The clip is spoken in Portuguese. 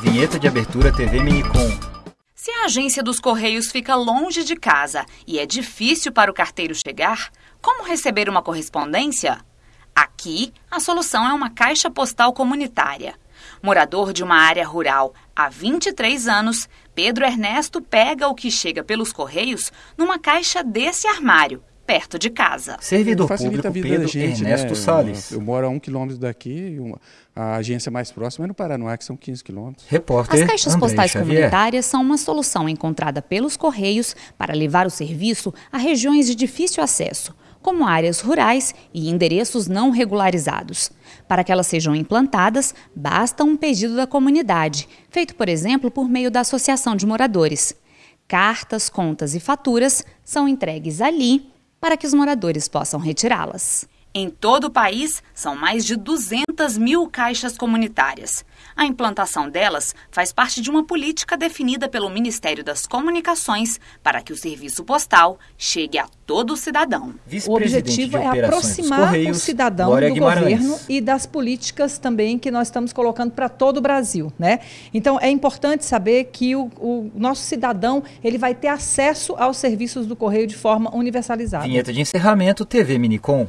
Vinheta de abertura TV Minicom. Se a agência dos Correios fica longe de casa e é difícil para o carteiro chegar, como receber uma correspondência? Aqui, a solução é uma caixa postal comunitária. Morador de uma área rural há 23 anos, Pedro Ernesto pega o que chega pelos Correios numa caixa desse armário perto de casa. Servidor Facilita público a vida Pedro da gente, Ernesto né? Salles. Eu, eu moro a um quilômetro daqui, uma- a agência mais próxima é no Paranoá, que são 15 quilômetros. Repórter As caixas Andrei postais Xavier. comunitárias são uma solução encontrada pelos Correios para levar o serviço a regiões de difícil acesso, como áreas rurais e endereços não regularizados. Para que elas sejam implantadas, basta um pedido da comunidade, feito, por exemplo, por meio da Associação de Moradores. Cartas, contas e faturas são entregues ali para que os moradores possam retirá-las. Em todo o país, são mais de 200 mil caixas comunitárias. A implantação delas faz parte de uma política definida pelo Ministério das Comunicações para que o serviço postal chegue a todo cidadão. O objetivo é aproximar o Correios, cidadão Glória do Guimarães. governo e das políticas também que nós estamos colocando para todo o Brasil, né? Então é importante saber que o, o nosso cidadão ele vai ter acesso aos serviços do correio de forma universalizada. Vinheta de encerramento TV Minicom.